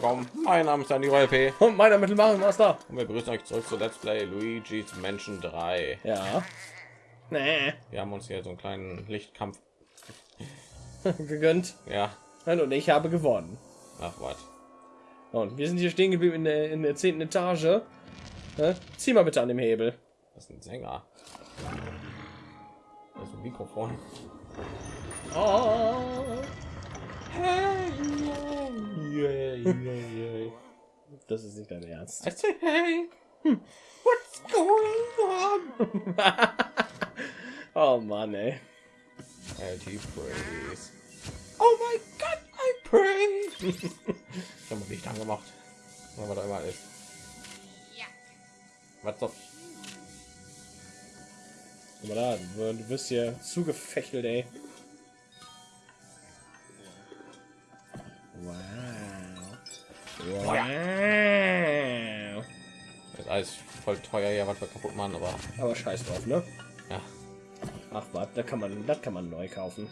willkommen. Mein Name ist Andy LP. Und meiner Mittelmachen Master. Und wir begrüßen euch zurück zu Let's Play Luigi's Menschen 3. Ja. Nee. Wir haben uns hier so einen kleinen Lichtkampf. gegönnt. Ja. Und ich habe gewonnen. Ach was. Und wir sind hier stehen geblieben in der, in der zehnten Etage. Ne? Zieh mal bitte an dem Hebel. Das ist ein Sänger. Das ist ein Mikrofon. Oh. Hey, yeah, yeah, yeah. Das ist nicht dein Ernst. I say hey. What's going on? Oh Mann, ey. LT praise. Oh my God, I pray. ich habe Licht angemacht. Was da immer ist. Was soll? Guck mal da, du du wirst hier zugefechtelt, ey. Wow. Das ist alles voll teuer hier, was wir kaputt machen, aber Aber scheiß drauf, ne? ja. Ach was, da kann man, das kann man neu kaufen.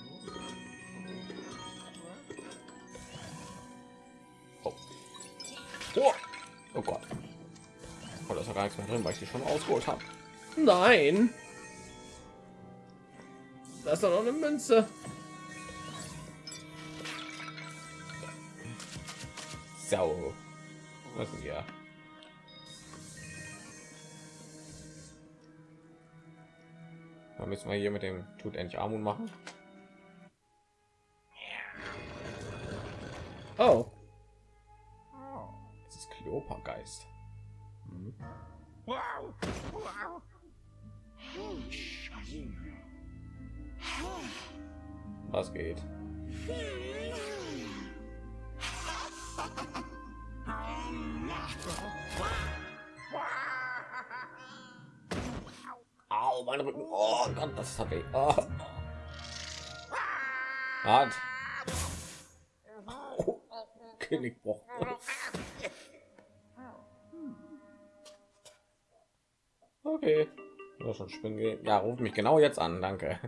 Oh. Oh. oh Gott. Oh, da ist ja gar nichts mehr drin, weil ich die schon ausgeholt habe. Nein. Da ist doch noch eine Münze. Wir hier mit dem tut endlich Armut machen. Oh. Das ist Kleopergeist. Was geht? Au, mein Rücken. Oh Gott, das hat weh. Oh. Hat. Oh, Genickbruch. Okay. Ja, schon spinnen gehen. Ja, ruf mich genau jetzt an, danke.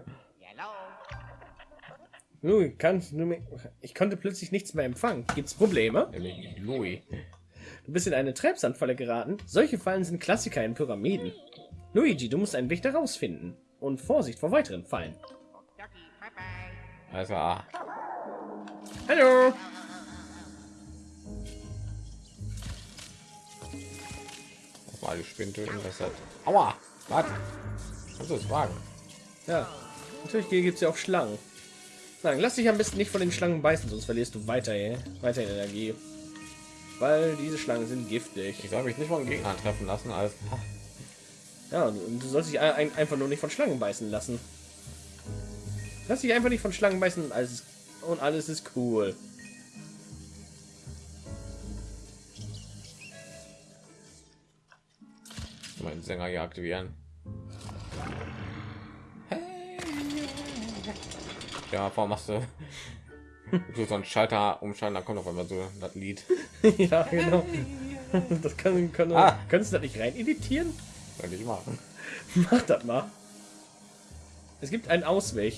Du kannst du mir, ich konnte plötzlich nichts mehr empfangen. Gibt's Probleme? Louis. Du bist in eine Treibsandfalle geraten. Solche Fallen sind Klassiker in Pyramiden. Luigi, du musst einen Weg daraus finden. Und Vorsicht vor weiteren Fallen. Also. Hallo. mal die Spinnen töten, das hat. Aua! Was? Kannst du es wagen? Ja. Natürlich gibt es ja auch Schlangen. Sagen, lass dich am besten nicht von den Schlangen beißen, sonst verlierst du weiter, weiter Energie. Weil diese Schlangen sind giftig. Ich soll mich nicht von Gegnern treffen lassen, als Ja, du sollst dich ein, einfach nur nicht von Schlangen beißen lassen. Lass dich einfach nicht von Schlangen beißen und alles, und alles ist cool. meinen Sänger hier aktivieren. Ja, warum machst du so so einen Schalter umschalten, dann kommt auf einmal so das Lied. ja, genau. Das kann, kann Ah. kannst du das nicht rein editieren? Soll ich machen. Mach das mal. Es gibt einen Ausweg.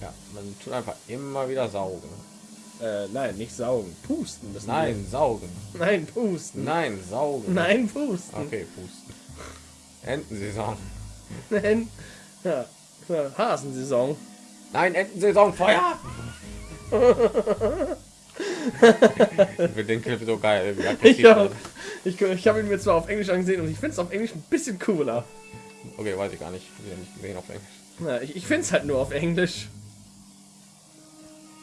Ja, man tut einfach immer wieder saugen. Äh, nein, nicht saugen. Pusten. Das Nein, saugen. Nein, pusten. Nein, saugen. Nein, pusten. Okay, pusten. Entensaison. Nein. Ja. Hasensaison. Nein, Entensaison, Feuer! ich finde den Clip so geil. Ich habe ich, ich hab ihn mir zwar auf Englisch angesehen und ich finde es auf Englisch ein bisschen cooler. Okay, weiß ich gar nicht. Ich nicht gesehen auf Englisch. Ja, ich ich finde es halt nur auf Englisch.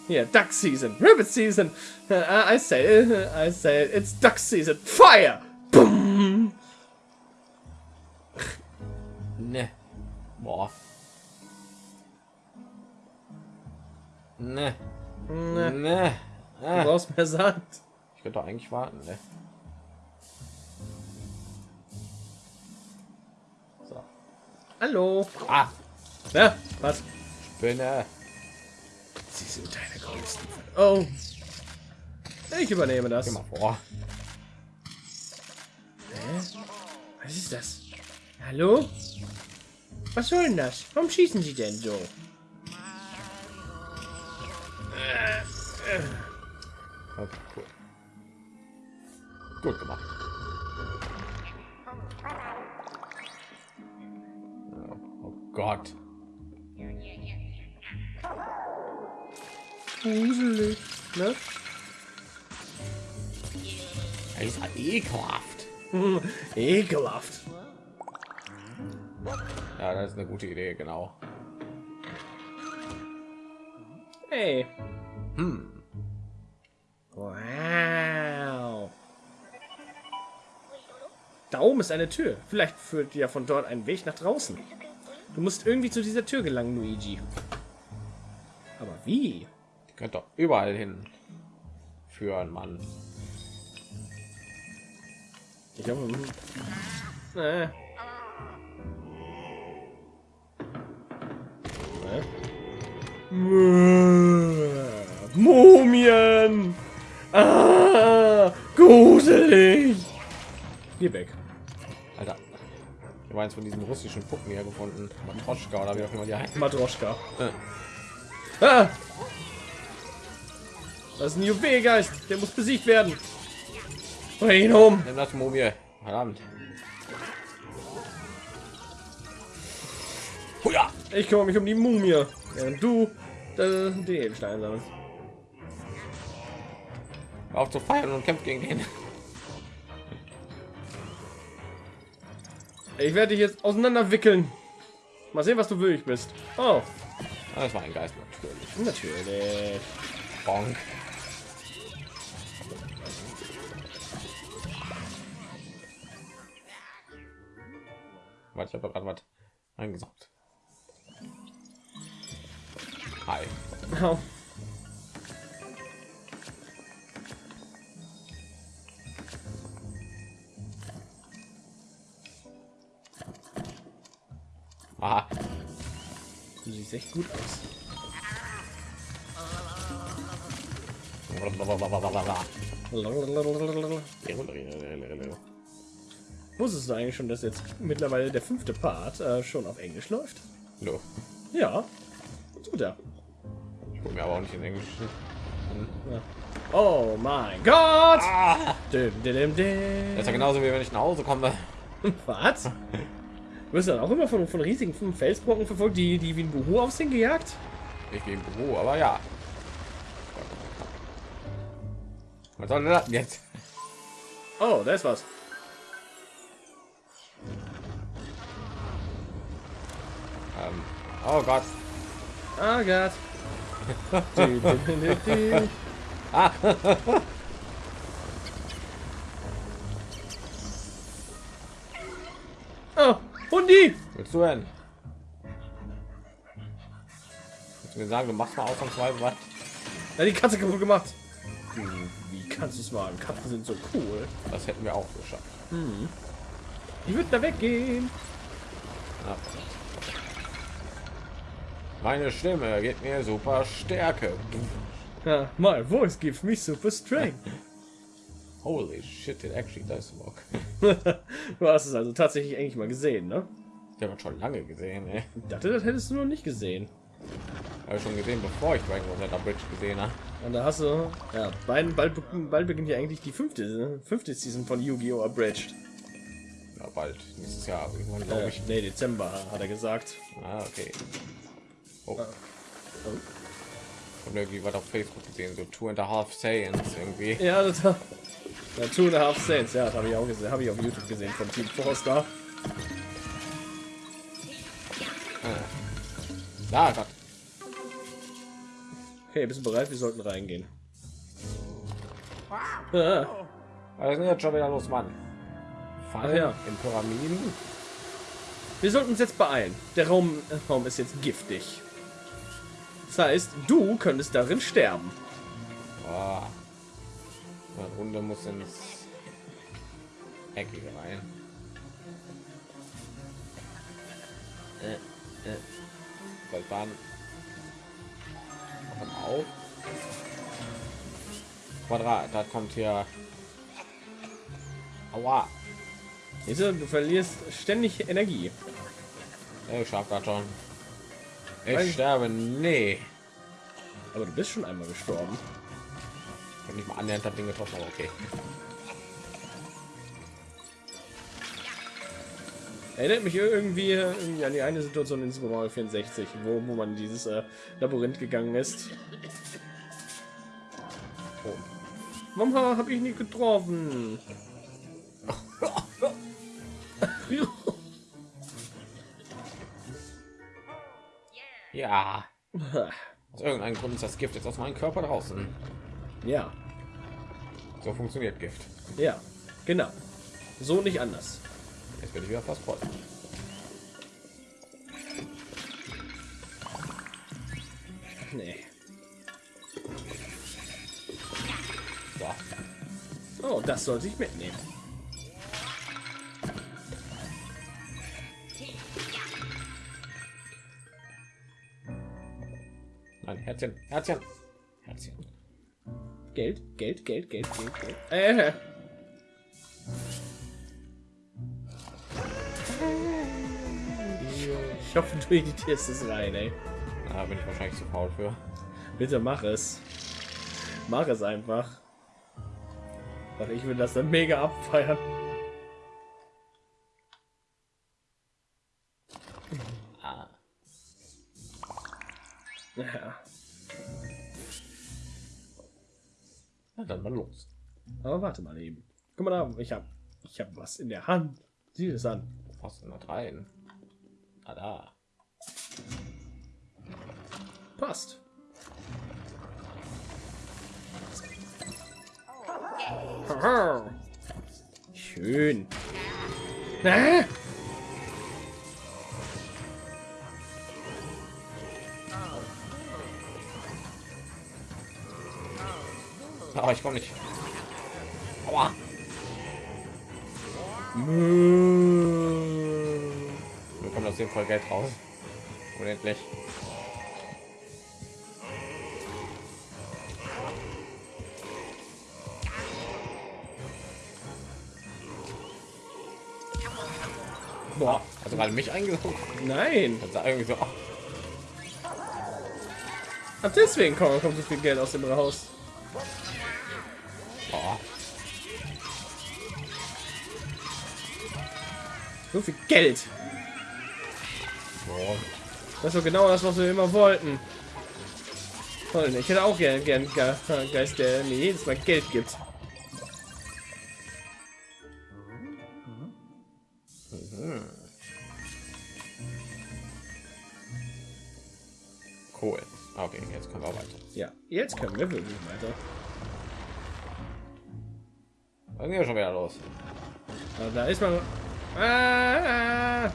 Hier, Duck Season, Rabbit Season. Uh, I say, I say, it's Duck Season. Fire! Boom! Ne. Boah. Ne. Ne, Ne. Du Ah. brauchst mehr Sand. Ich könnte doch eigentlich warten, ne? So. Hallo. Ah, Ja, was? Spinne. Sie sind deine größten. Oh. Ich übernehme das. Geh mal vor. Hä? Was ist das? Hallo? Was soll denn das? Warum schießen Sie denn so? Cool. Gut gemacht. Oh Gott. Gruselig, ne? Das ist halt ekelhaft. Ekelhaft. Ja, das ist eine gute Idee, genau. Hey. Hm. Wow. Da oben ist eine Tür. Vielleicht führt ja von dort ein Weg nach draußen. Du musst irgendwie zu dieser Tür gelangen, Luigi. Aber wie? Die könnt doch überall hin führen, Mann. Ich glaube, äh. Äh. Mumien! Ah, gruselig! Geh weg. Alter. Ich habe eins von diesen russischen Puppen hier gefunden. Matroschka oder wie auch immer die heißen. Matroschka. Äh, Ah! Das ist ein Juwelgeist. Der muss besiegt werden. Bring ihn um. Nimm das Mumie. Verdammt. Ich kümmere mich um die Mumie. Während du äh, den Edelstein sammelst. Auf zu feiern und kämpft gegen den. Ich werde dich jetzt auseinander wickeln. Mal sehen, was du würdig bist. Oh, Das war ein Geist natürlich. natürlich. Bonk. Warte, ich habe gerade was eingesaugt. Hi. Au. Aha. Du siehst echt gut aus. Wusstest du eigentlich schon, dass jetzt mittlerweile der fünfte Part äh, schon auf Englisch läuft? No. Ja. Tut er. Ich gucke mir aber auch nicht in Englisch. Ja. Oh mein Gott! Ah, Dim, dim, dim, dim. das ist ja genauso wie wenn ich nach Hause komme. Was? Du wirst dann auch immer von, von riesigen Felsbrocken verfolgt, die, die wie ein Buhu aussehen gejagt? Ich im Büro, aber ja. Was soll denn das jetzt? Oh, da ist was. Ähm, oh Gott. Ah Gott. Du, Hundi! Willst du denn? Willst du mir sagen, du machst mal ausnahmsweise was? Ja, die Katze kaputt gemacht. Wie kannst du es wagen? Katzen sind so cool. Das hätten wir auch geschafft. Die wird da weggehen. Ja. Meine Stimme gibt mir super Stärke. Ja, my voice gives me super strength. Holy shit, it actually does work. du hast es also tatsächlich eigentlich mal gesehen, ne? Ich habe schon lange gesehen, ey. Ich dachte, das hättest du noch nicht gesehen. Habe schon gesehen, bevor ich Dragon Ball Z Bridge gesehen habe. Und da hast du, ja, bald, bald, bald beginnt ja eigentlich die fünfte, fünfte Season von Yu-Gi-Oh! Abridged. Ja, bald. Nächstes Jahr irgendwann, glaube Äh, ich. nee, Dezember, hat er gesagt. Ah, okay. Oh. Oh. Ich habe irgendwie was auf Facebook gesehen, so Two and a Half Saiyans irgendwie. Ja, das war ja, Two and a Half Saints, ja, das habe ich auch gesehen, habe ich auf YouTube gesehen von Team Forster. Ah, Gott. Okay, bist du bereit? Wir sollten reingehen. Ah, Was ist jetzt schon wieder los, Mann? Fallen ja. in Pyramiden? wir sollten uns jetzt beeilen. Der Raum, äh, Raum ist jetzt giftig. Das heißt, du könntest darin sterben. Oh. Eine Runde muss ins Eckige rein. Äh, äh. Komm auf. Quadrat, da kommt hier. Aua. Siehst du, du verlierst ständig Energie. Ich schaff das schon. Ich Nein. sterbe. Nee. Aber du bist schon einmal gestorben nicht mal annähernd hat den getroffen, aber okay. Erinnert mich irgendwie, irgendwie, an die eine Situation in Super Mario 64, wo, wo man dieses äh, Labyrinth gegangen ist. Oh. Mama, habe ich nicht getroffen. ja. Aus irgendeinem Grund ist das Gift jetzt aus meinem Körper draußen. Ja. So funktioniert Gift. ja, genau. So nicht anders. Jetzt bin ich wieder fast voll. Nee. So. Oh, das sollte ich mitnehmen. Nein, Herzchen, Herzchen, Herzchen. Geld, Geld, Geld, Geld, Geld, Geld. Äh. Ich hoffe, du editierst es rein, ey. Da bin ich wahrscheinlich zu faul für. Bitte mach es. Mach es einfach. Ich will das dann mega abfeiern. Aber warte mal eben. Guck mal da, ich hab, ich hab was in der Hand. Sieh es an. Fast noch rein. Ah, da. Passt. Schön. Ah! Aber ich komme nicht. Aua. Wir kommen aus dem voll Geld raus. Unendlich. Boah, Also gerade mich eingesaugt. nein. Das sah irgendwie so. Ach, deswegen kommt, kommt so viel Geld aus dem Haus. So viel Geld. Oh. Das ist doch genau das, was wir immer wollten. Toll, Ich hätte auch gern, gern Ge Geist, der mir jedes Mal Geld gibt. Cool. Okay, jetzt können wir weiter. Ja, jetzt können wir wirklich weiter. Gehen wir schon wieder los. Aber da ist man. Ah, ah.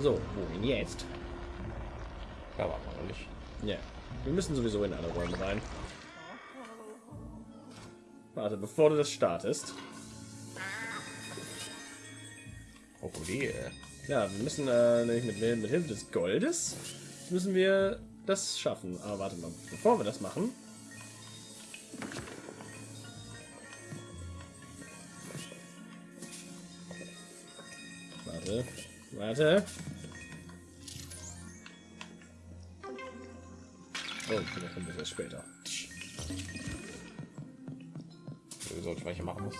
So, wohin jetzt? Ja, warte mal nicht. Ja, wir müssen sowieso in alle Räume rein. Warte, bevor du das startest. Krokodil. Ja, wir müssen äh, nämlich mit, mit Hilfe des Goldes müssen wir das schaffen. Aber warte mal, bevor wir das machen. Warte, warte. Oh, vielleicht kommt das erst später. Wieso ich welche machen muss?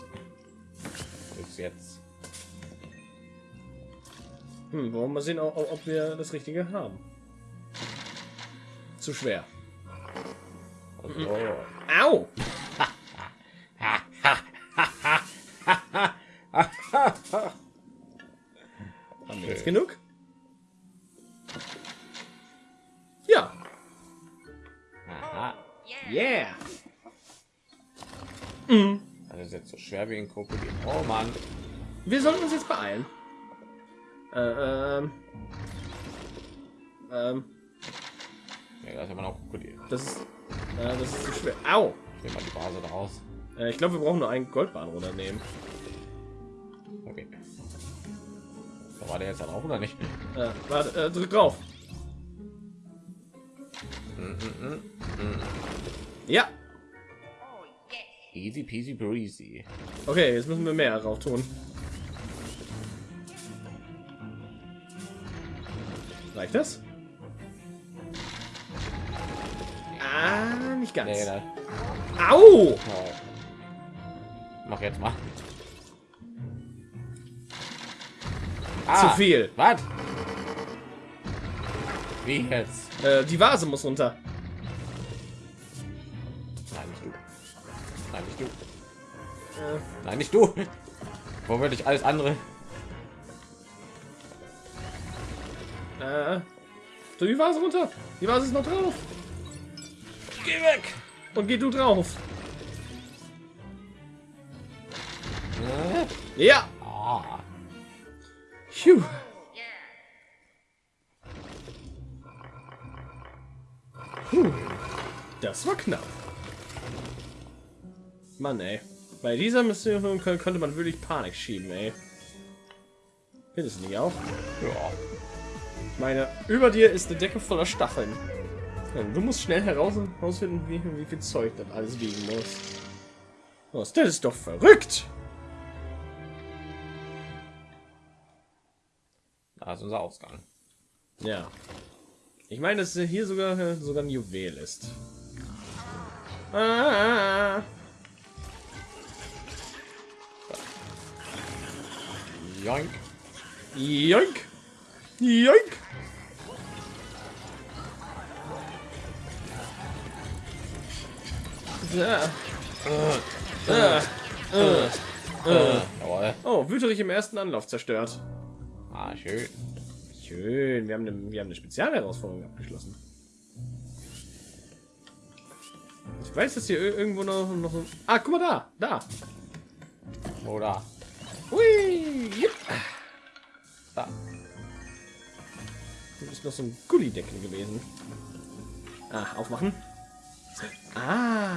Bis jetzt. Hm, wollen wir sehen, ob, ob wir das Richtige haben. Zu schwer. Also, Au! Schwer wie ein Krokodil. Oh Mann. Wir sollten uns jetzt beeilen. Äh, ähm. Ähm, Ja, da ist immer noch Krokodil. das ist, äh, das ist zu schwer. Au! Ich nehme mal die Base daraus. Äh, ich glaube, wir brauchen nur einen Goldbahn runternehmen. Okay. Da war der jetzt da drauf oder nicht? Äh, warte, äh, drück drauf. Ja. Easy peasy breezy. Okay, jetzt müssen wir mehr drauf tun. Reicht das? Ah, nicht ganz. Nee, ne. Au! Oh. Mach jetzt mal. Ah, Zu viel. Was? Wie jetzt? Äh, die Vase muss runter. Nein, nicht du. Wo würde ich alles andere? äh, so die Vase runter. Die Vase ist noch drauf. Geh weg! Und geh du drauf. Äh? Ja. Phew. Puh. Das war knapp. Mann, ey. Bei dieser Mission kö- könnte man wirklich Panik schieben, ey. Findest du nicht auch? ja. Ich meine, über dir ist eine Decke voller Stacheln. Du musst schnell heraus herausfinden, wie, wie viel Zeug das alles wiegen muss. Was, das ist doch verrückt! Da ist unser Ausgang. Ja. Ich meine, dass hier sogar äh, sogar ein Juwel ist. Ah, Joink. joink! Joink! Ah. Äh, jawohl. Oh, Wüterich im ersten Anlauf zerstört. Ah, schön. Schön, wir haben eine, wir haben eine Spezialherausforderung abgeschlossen. Ich weiß, dass hier ir- irgendwo noch, noch so... Ah, guck mal da, da. Oder Hui, da. Hier ist noch so ein Gullideckel gewesen. Ah, aufmachen. Ah.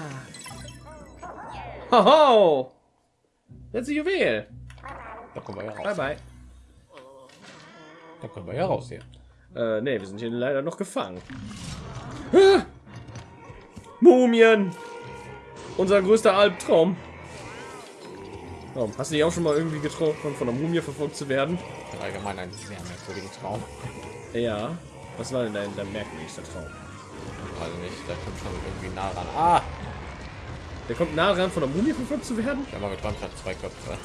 Hoho. Jetzt ein Juwel. Da kommen wir ja Bye, raus. bye. Da kommen wir ja raus hier. Äh, nee, wir sind hier leider noch gefangen. Ah! Mumien! Unser größter Albtraum. Oh, hast du dich auch schon mal irgendwie getroffen, von einer Mumie verfolgt zu werden? Allgemein ein sehr merkwürdigen Traum. Ja. Was war denn dein, dein merkwürdigster Traum? Also nicht, da kommt schon irgendwie nah ran. Ah, Der kommt nah ran, von einer Mumie verfolgt zu werden? der mal geträumt hat zwei Köpfe.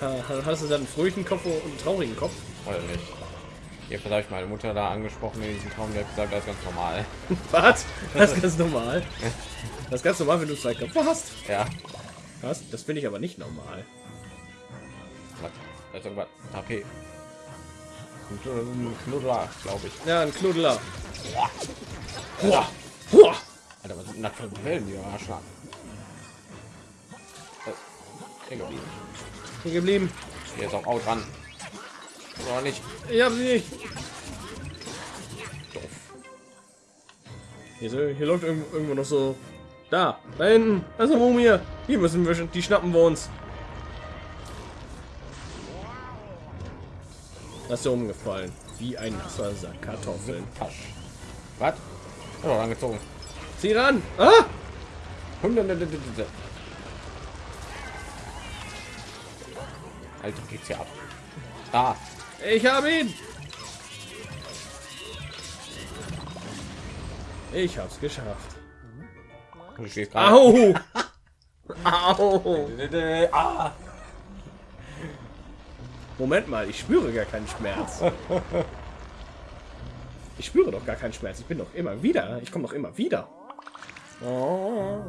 Ha- ha- Hast du dann einen fröhlichen Kopf und einen traurigen Kopf? Oder nicht? Jedenfalls habe ich meine Mutter da angesprochen in diesem Traum, die hat gesagt, das ist ganz normal. Was? Das ist ganz normal. Das ist ganz normal, wenn du zwei Köpfe hast. Ja. Was? Das finde ich aber nicht normal. Was? HP. Ein Knuddler- Knuddler, glaube ich. Ja, ein Knuddeler. Boah. Boah. Alter, was sind das für Wellen, die? Äh, Hier geblieben. Hier geblieben. Hier ist auch Out dran. Oder nicht? Ich hab sie nicht. Doof. Hier, hier läuft irgendwo noch so. Da, da hinten. Eine Mumie. Hier müssen wir schon. Die schnappen wir uns. Das ist ja umgefallen. Wie ein nasser Sack Kartoffeln. Was? Oh, angezogen. Zieh ran. Ah! Alter, geht's hier ab. Da. Ich habe ihn. Ich hab's geschafft. Du stehst gerade. Au! Au! Ah. Moment mal, ich spüre gar keinen Schmerz. Ich spüre doch gar keinen Schmerz. Ich bin doch immer wieder. Ich komme doch immer wieder. Oh.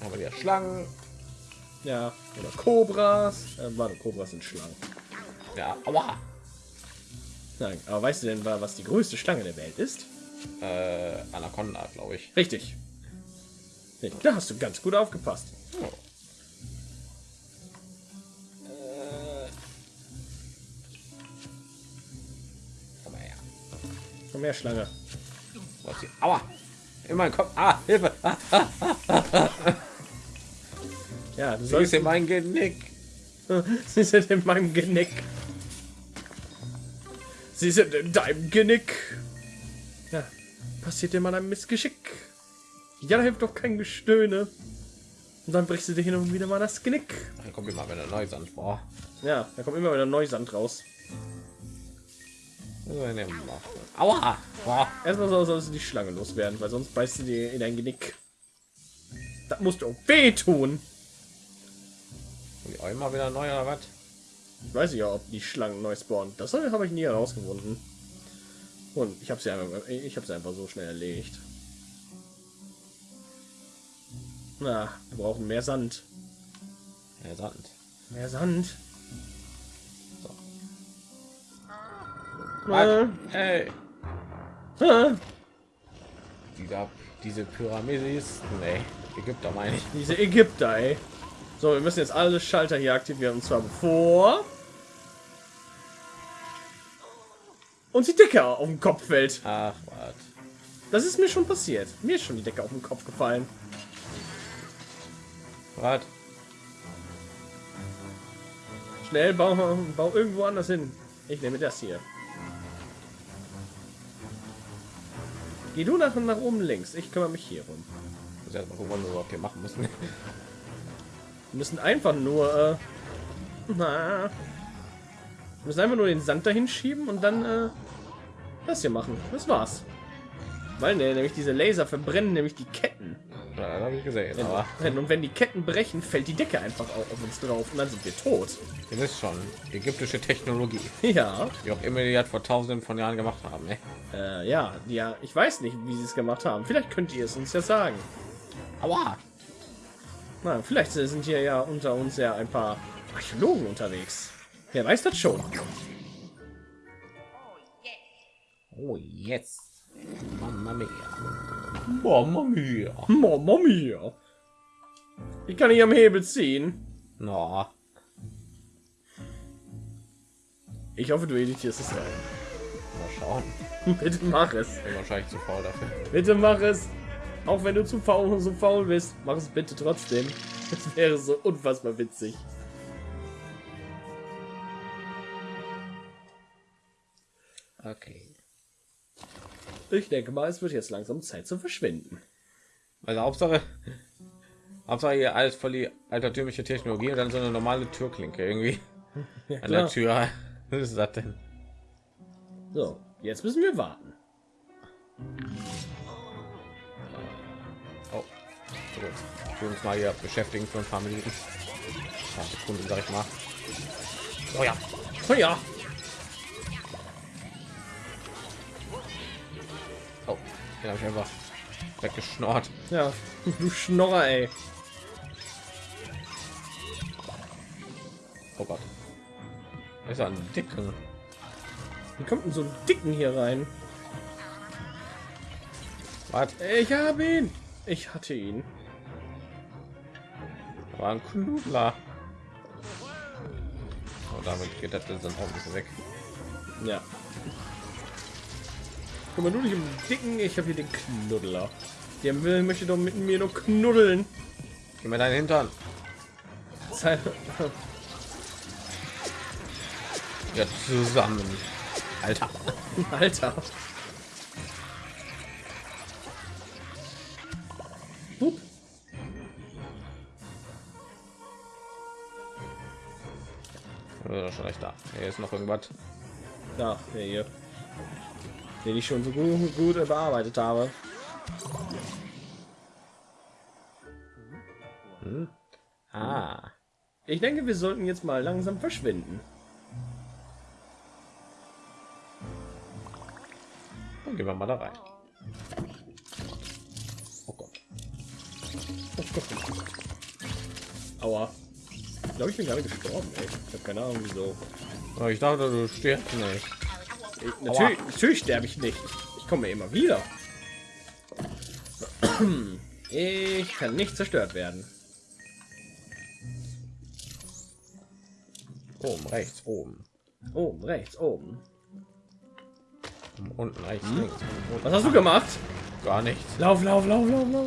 Haben wir wieder Schlangen. Ja, oder Kobras. Äh, warte, Kobras sind Schlangen. Ja, aua. Nein, aber weißt du denn, wa- was die größte Schlange der Welt ist? Äh, Anaconda, glaube ich. Richtig. Da hast du ganz gut aufgepasst. Oh. Komm mal her. Schlange. Was hier? Aua. In meinen Kopf. Ah, Hilfe. Ah, Ja, du so ist sollst in mein Genick. Sie sind in meinem Genick. Sie sind in deinem Genick. Ja, passiert dir mal ein Missgeschick. Ja, da hilft doch kein Gestöhne. Und dann brichst du dir hin und wieder mal das Genick. Dann kommt immer wieder neues an. Boah. Ja, da kommt immer wieder Neusand raus. Aua. Boah. Erstmal soll- sollst du die Schlange loswerden, weil sonst beißt du dir in dein Genick. Das musst du auch wehtun. Auch immer wieder neu oder was? Ich weiß ja, ob die Schlangen neu spawnen. Das habe ich nie herausgefunden. Und ich habe sie einfach, ich habe sie einfach so schnell erlegt. Na, wir brauchen mehr Sand. Ja, Sand. Mehr Sand. Was? Äh, Ey, äh, dieser, diese Pyramidis. Nee, Ägypter meine ich. diese Ägypter, ey. So, wir müssen jetzt alle Schalter hier aktivieren und zwar bevor uns die Decke auf den Kopf fällt. Ach, was. Das ist mir schon passiert. Mir ist schon die Decke auf den Kopf gefallen. Was? Schnell, bau, bau irgendwo anders hin. Ich nehme das hier. Geh du nach, nach oben links. Ich kümmere mich hier rum. Ich muss erst mal gucken, was wir überhaupt hier machen müssen. Wir müssen einfach nur... Äh, na, wir müssen einfach nur den Sand dahin schieben und dann äh, das hier machen. Das war's. Weil ne, nämlich diese Laser verbrennen nämlich die Ketten. Ja, das habe ich gesehen, Wenn, und wenn die Ketten brechen, fällt die Decke einfach auf, auf uns drauf und dann sind wir tot. ihr wisst schon, ägyptische Technologie, Ja, die auch immer die das vor tausenden von Jahren gemacht haben. Ne? äh, ja, ja. Ich weiß nicht, wie sie es gemacht haben. Vielleicht könnt ihr es uns ja sagen. Aua! Na, vielleicht sind hier ja unter uns ja ein paar Archäologen unterwegs. Wer weiß das schon? Oh, jetzt. Mamma mia. Mamma mia. Mama mia. Ich kann nicht am Hebel ziehen. No. Ich hoffe, du editierst es rein. Mal schauen. Bitte mach es. Bin wahrscheinlich zu faul dafür. Bitte mach es. Auch wenn du zu faul so faul bist, mach es bitte trotzdem. Das wäre so unfassbar witzig. Okay. Ich denke mal, es wird jetzt langsam Zeit zu verschwinden. Also Hauptsache, Hauptsache hier alles voll die altertümliche Technologie und dann so eine normale Türklinke irgendwie Ja, an der. Tür. Was ist das denn? So, jetzt müssen wir warten. Gut. Wir uns mal hier beschäftigen für ein paar Minuten. Ja, Sekunden, sag ich mal. Oh ja. Oh ja, Oh, den habe ich einfach weggeschnort. ja, du Schnorrer, ey. Oh Gott. Das ist ein dicken. Wie kommt denn so ein Dicken hier rein? Was? Ich habe ihn. Ich hatte ihn. War ein Knudler. Und damit geht das dann auch ein bisschen weg. Ja. Guck mal, du nicht im Dicken, ich habe hier den Knuddler. Der will, möchte doch mit mir nur knuddeln. Gib mir deinen Hintern. Zeit- Ja, zusammen. Alter. Alter. Recht da. Hier ist noch irgendwas. Ja, der hier. Den ich schon so gut, gut bearbeitet habe. Ah. Ich denke, wir sollten jetzt mal langsam verschwinden. Dann gehen wir mal da rein. Oh Gott, oh Gott. Aua. Ich glaube, ich bin gerade gestorben, ey. Ich habe keine Ahnung, wieso. Oh, ich dachte, du stirbst nicht. Ich, natürlich, natürlich sterbe ich nicht. Ich komme immer wieder. Ich kann nicht zerstört werden. Oben, rechts, oben. Oben, rechts, oben. Unten, rechts, links. Unten. Was hast du gemacht? Gar nichts. Lauf, lauf, lauf, lauf, lauf.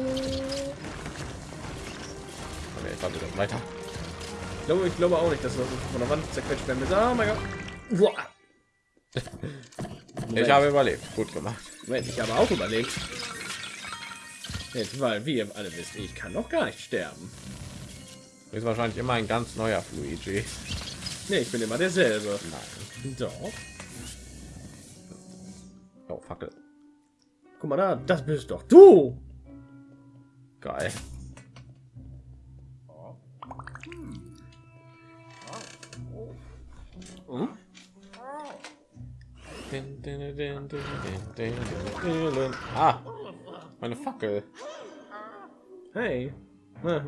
Okay, ich warte dann weiter. Ich glaube, ich glaube auch nicht, dass wir von der Wand zerquetscht werden. müssen. Oh mein Gott. Ich habe überlebt. Gut gemacht. Moment, ich habe auch überlebt. Jetzt, weil, wie ihr alle wisst, ich kann noch gar nicht sterben. Du bist wahrscheinlich immer ein ganz neuer Luigi. Nee, ich bin immer derselbe. Nein. Doch. Oh, Fackel. Guck mal da, das bist doch du. Geil. Din. Ah, meine Fackel. Hey. Da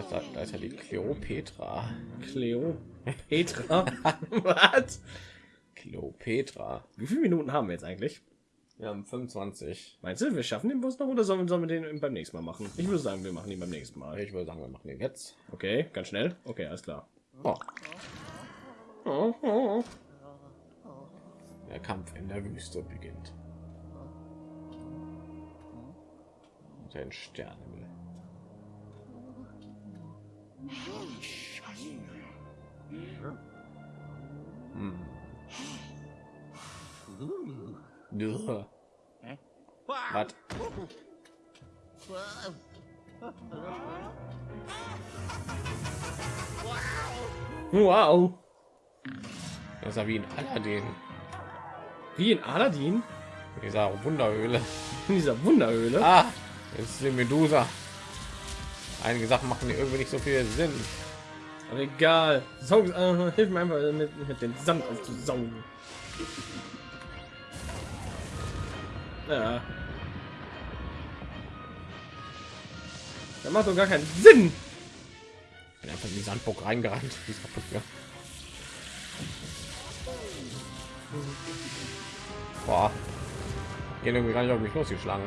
ist, da ist ja die Kleopetra. Cleo. Petra. Was? Kleopetra. Wie viele Minuten haben wir jetzt eigentlich? Wir haben 25. Meinst du, wir schaffen den Bus noch oder sollen, sollen wir den beim nächsten Mal machen? Ich würde sagen, wir machen ihn beim nächsten Mal. Ich würde sagen, wir machen den jetzt. Okay, ganz schnell. Okay, alles klar. Der Kampf in der Wüste beginnt. Den Sternenhimmel. Hm. Was? Wow. Das ist wie in Aladdin. Wie in Aladdin? In dieser Wunderhöhle. In dieser Wunderhöhle. Ah, jetzt ist die Medusa. Einige Sachen machen irgendwie nicht so viel Sinn. Aber egal. Saug, äh, hilf mir einfach mit, mit dem Sand aufzusaugen. Ja. Das macht doch gar keinen Sinn. Bin einfach in die Sandburg reingerannt. Die ist kaputt gegangen. Boah. Gehen irgendwie gar nicht auf mich losgeschlagen.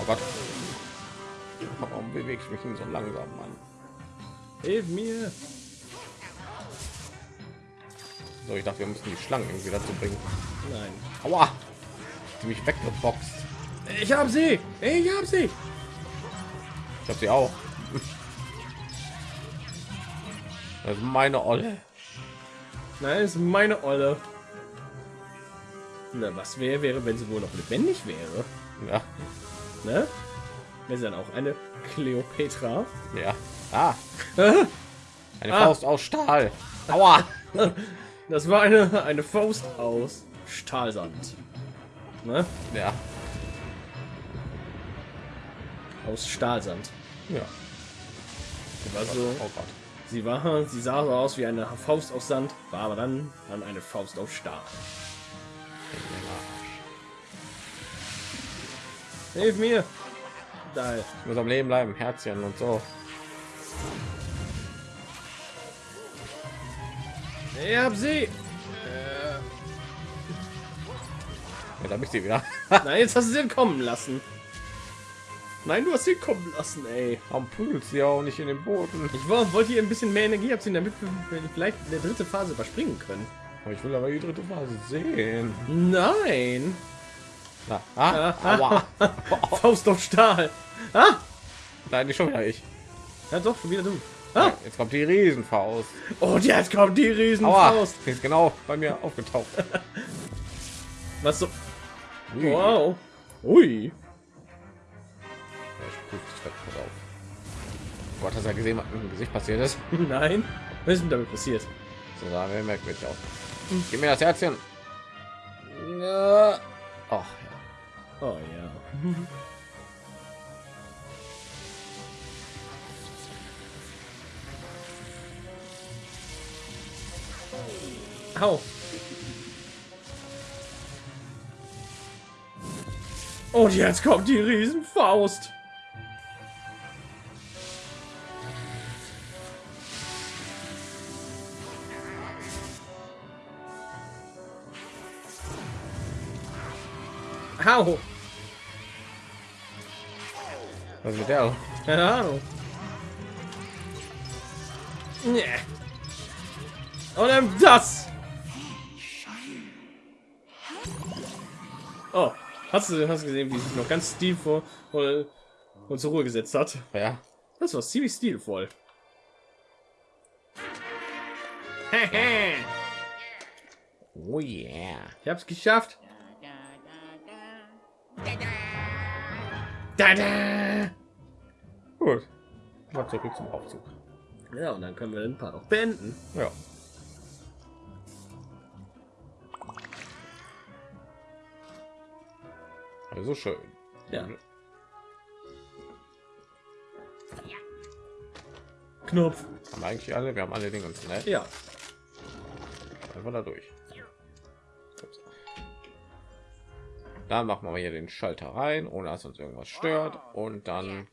Oh Gott. Warum bewege ich mich denn so langsam, Mann? Hilf mir. So, ich dachte, wir müssen die Schlangen irgendwie dazu bringen. Nein. Aua! Die mich weggeboxt. Ich hab sie. Ich hab sie. Habe sie auch. Das ist meine Olle. Nein, ist meine Olle. Na, was wäre, wäre, wenn sie wohl noch lebendig wäre? Ja, Ne? Wäre sie dann auch eine Kleopatra? ja. Ah, eine Ah. Faust aus Stahl. Aua! Das war eine, eine Faust aus Stahlsand. Ne? Ja, Aus Stahlsand. Ja. Sie war so, Oh Gott. sie war, sie sah so aus wie eine Faust aus Sand, war aber dann, dann eine Faust aus Stahl. Hilf mir! Da. Ich muss am Leben bleiben, Herzchen und so. Ich hab sie! Jetzt habe ich sie wieder. Nein, jetzt hast du sie kommen lassen. Nein, du hast sie kommen lassen, ey. Warum prügelt sie auch nicht in den Boden? Ich war- wollte hier ein bisschen mehr Energie abziehen, damit wir vielleicht eine dritte Phase überspringen können. Aber ich will aber die dritte Phase sehen. Nein! Na, ah, aua. Faust auf Stahl! Ah! Nein, nicht schon wieder ich. Ja doch, schon wieder du. Ah! Jetzt kommt die Riesenfaust. Und jetzt kommt die Aua, Riesenfaust! die ist genau bei mir aufgetaucht. Was so? Wow! Ui! Ich prüfe dich weg, pass auf. Gott, hast du ja gesehen, was mit dem Gesicht passiert ist? Nein! Was ist denn damit passiert? So sah mir merkwürdig aus. Gib mir das Herzchen. Ja. Ach, ja. Oh ja. Au. Und jetzt kommt die Riesenfaust. Au. Was mit der? Keine Ahnung. Nee. Und dann das. Oh, hast du, hast gesehen, wie sich noch ganz stilvoll und, und zur Ruhe gesetzt hat? Ja. Das war ziemlich stilvoll. Oh yeah. Ich hab's geschafft. Da da. Gut. Mal zurück zum Aufzug. Ja, und dann können wir den Part auch beenden. Ja. Also schön. Ja. Knopf. Haben wir eigentlich alle? Wir haben alle Dinge uns, ne? Ja. Einfach da durch. Dann machen wir hier den Schalter rein, ohne dass uns irgendwas stört. Und dann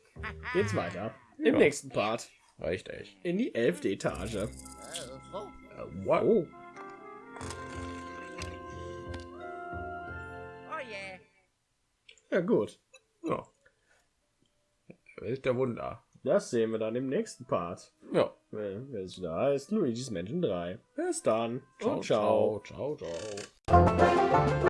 Geht's weiter. Im Ja. nächsten Part. reicht echt. In die elfte Etage. Äh, wow. Oh. Oh. Ja, gut. Ja. Welt der Wunder. Das sehen wir dann im nächsten Part. Ja. Wenn es wieder heißt Luigi's Mansion 3. Bis dann. Ciao, ciao. ciao, ciao, ciao.